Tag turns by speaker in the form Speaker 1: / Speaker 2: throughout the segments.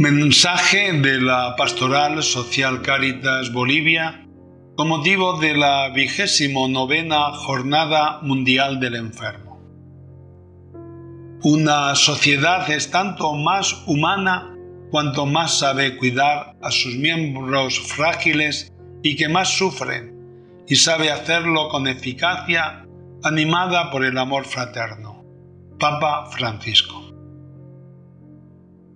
Speaker 1: Mensaje de la Pastoral Social Caritas Bolivia con motivo de la vigésimo novena Jornada Mundial del Enfermo. Una sociedad es tanto más humana cuanto más sabe cuidar a sus miembros frágiles y que más sufren, y sabe hacerlo con eficacia, animada por el amor fraterno. Papa Francisco.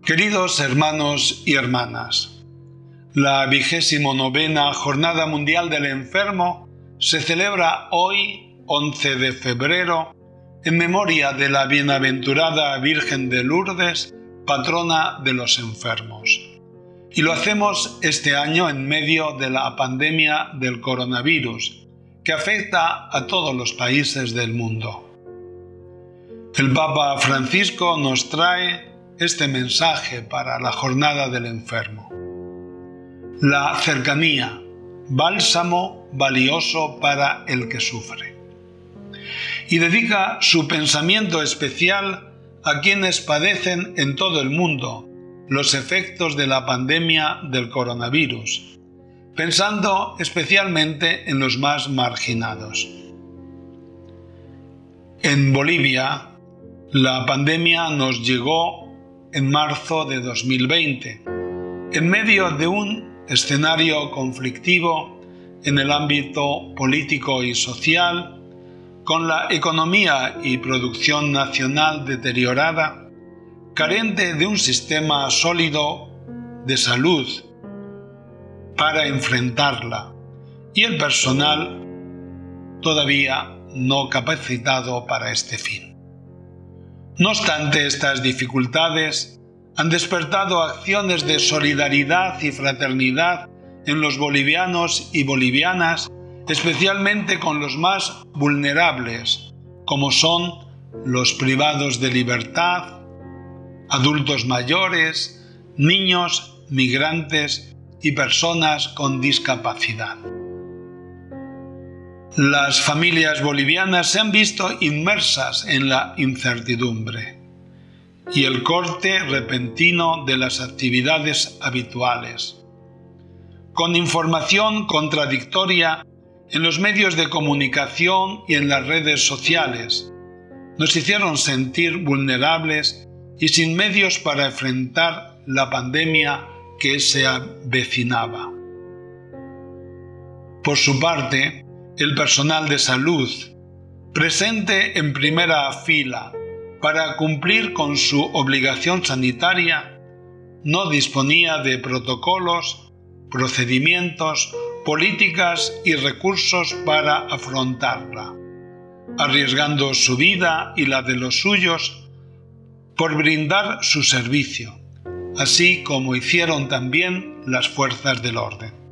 Speaker 1: Queridos hermanos y hermanas, la vigésimo novena Jornada Mundial del Enfermo se celebra hoy, 11 de febrero, en memoria de la bienaventurada Virgen de Lourdes, patrona de los enfermos. Y lo hacemos este año en medio de la pandemia del coronavirus, que afecta a todos los países del mundo. El Papa Francisco nos trae este mensaje para la jornada del enfermo. La cercanía, bálsamo valioso para el que sufre. Y dedica su pensamiento especial a quienes padecen en todo el mundo los efectos de la pandemia del coronavirus, pensando especialmente en los más marginados. En Bolivia, la pandemia nos llegó en marzo de 2020, en medio de un escenario conflictivo en el ámbito político y social, con la economía y producción nacional deteriorada, carente de un sistema sólido de salud para enfrentarla y el personal todavía no capacitado para este fin. No obstante, estas dificultades han despertado acciones de solidaridad y fraternidad en los bolivianos y bolivianas, especialmente con los más vulnerables, como son los privados de libertad, adultos mayores, niños, migrantes y personas con discapacidad. Las familias bolivianas se han visto inmersas en la incertidumbre y el corte repentino de las actividades habituales. Con información contradictoria en los medios de comunicación y en las redes sociales, nos hicieron sentir vulnerables y sin medios para enfrentar la pandemia que se avecinaba. Por su parte, el personal de salud, presente en primera fila para cumplir con su obligación sanitaria, no disponía de protocolos, procedimientos, políticas y recursos para afrontarla, arriesgando su vida y la de los suyos por brindar su servicio, así como hicieron también las fuerzas del orden.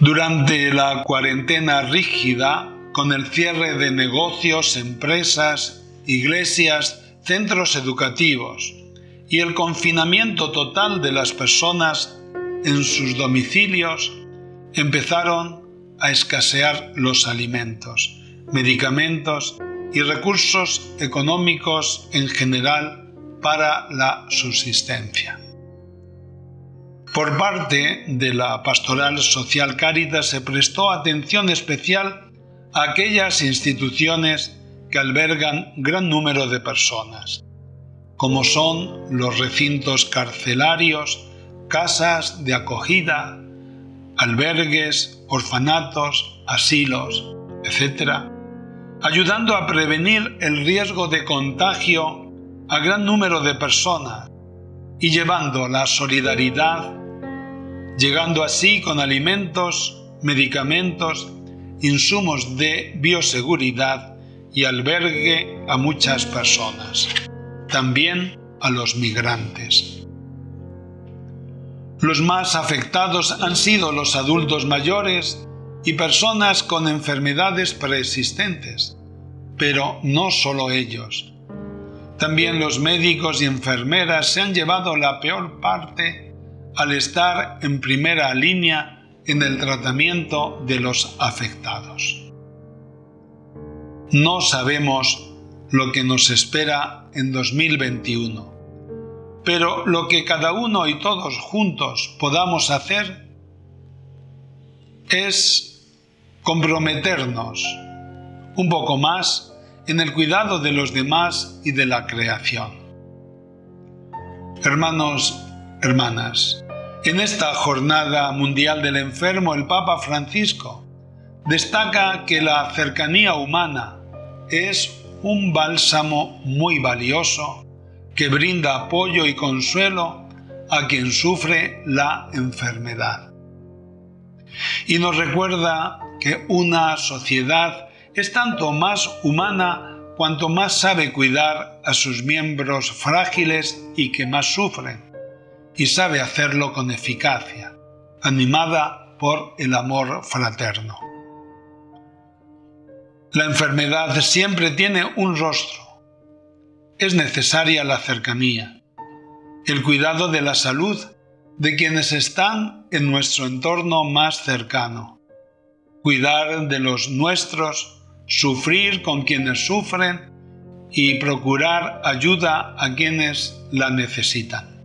Speaker 1: Durante la cuarentena rígida, con el cierre de negocios, empresas, iglesias, centros educativos y el confinamiento total de las personas en sus domicilios, empezaron a escasear los alimentos, medicamentos y recursos económicos en general para la subsistencia. Por parte de la Pastoral Social Caritas se prestó atención especial a aquellas instituciones que albergan gran número de personas, como son los recintos carcelarios, casas de acogida, albergues, orfanatos, asilos, etc., ayudando a prevenir el riesgo de contagio a gran número de personas y llevando la solidaridad llegando así con alimentos, medicamentos, insumos de bioseguridad y albergue a muchas personas, también a los migrantes. Los más afectados han sido los adultos mayores y personas con enfermedades preexistentes, pero no solo ellos. También los médicos y enfermeras se han llevado la peor parte al estar en primera línea en el tratamiento de los afectados. No sabemos lo que nos espera en 2021, pero lo que cada uno y todos juntos podamos hacer es comprometernos un poco más en el cuidado de los demás y de la creación. Hermanos, hermanas, en esta jornada mundial del enfermo el Papa Francisco destaca que la cercanía humana es un bálsamo muy valioso que brinda apoyo y consuelo a quien sufre la enfermedad. Y nos recuerda que una sociedad es tanto más humana cuanto más sabe cuidar a sus miembros frágiles y que más sufren, y sabe hacerlo con eficacia, animada por el amor fraterno. La enfermedad siempre tiene un rostro. Es necesaria la cercanía, el cuidado de la salud de quienes están en nuestro entorno más cercano, cuidar de los nuestros, sufrir con quienes sufren y procurar ayuda a quienes la necesitan.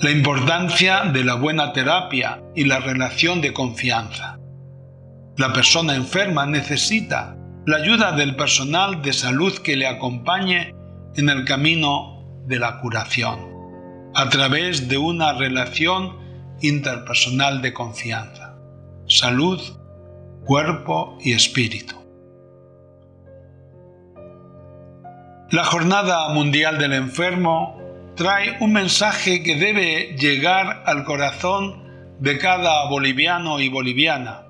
Speaker 1: La importancia de la buena terapia y la relación de confianza. La persona enferma necesita la ayuda del personal de salud que le acompañe en el camino de la curación, a través de una relación interpersonal de confianza, salud, cuerpo y espíritu. La Jornada Mundial del Enfermo trae un mensaje que debe llegar al corazón de cada boliviano y boliviana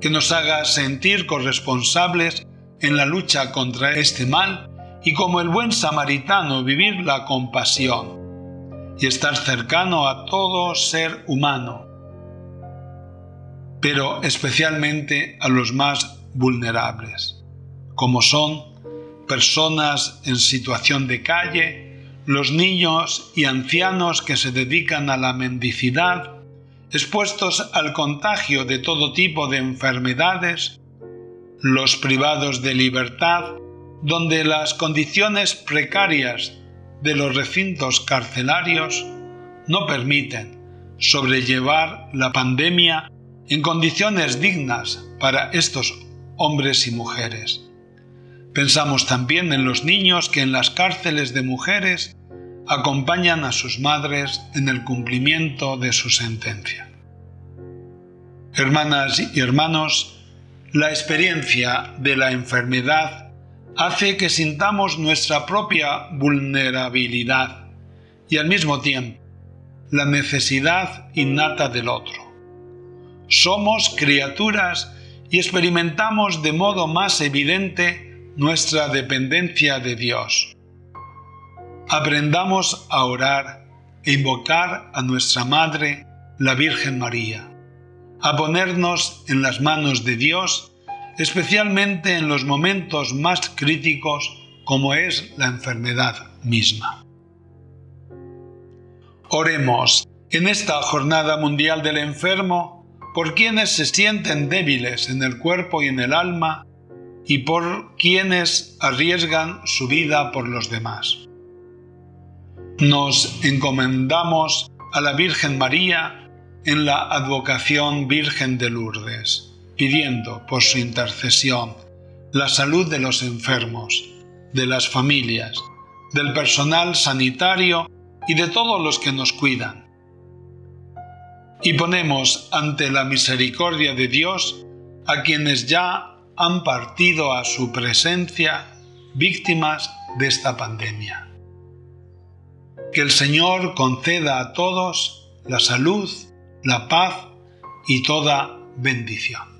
Speaker 1: que nos haga sentir corresponsables en la lucha contra este mal y como el buen samaritano vivir la compasión y estar cercano a todo ser humano, pero especialmente a los más vulnerables, como son personas en situación de calle, los niños y ancianos que se dedican a la mendicidad, expuestos al contagio de todo tipo de enfermedades, los privados de libertad, donde las condiciones precarias de los recintos carcelarios no permiten sobrellevar la pandemia en condiciones dignas para estos hombres y mujeres. Pensamos también en los niños que en las cárceles de mujeres acompañan a sus madres en el cumplimiento de su sentencia. Hermanas y hermanos, la experiencia de la enfermedad hace que sintamos nuestra propia vulnerabilidad y al mismo tiempo la necesidad innata del otro. Somos criaturas y experimentamos de modo más evidente nuestra dependencia de Dios aprendamos a orar e invocar a nuestra Madre, la Virgen María, a ponernos en las manos de Dios, especialmente en los momentos más críticos como es la enfermedad misma. Oremos en esta Jornada Mundial del Enfermo por quienes se sienten débiles en el cuerpo y en el alma y por quienes arriesgan su vida por los demás nos encomendamos a la Virgen María en la advocación Virgen de Lourdes, pidiendo por su intercesión la salud de los enfermos, de las familias, del personal sanitario y de todos los que nos cuidan. Y ponemos ante la misericordia de Dios a quienes ya han partido a su presencia víctimas de esta pandemia. Que el Señor conceda a todos la salud, la paz y toda bendición.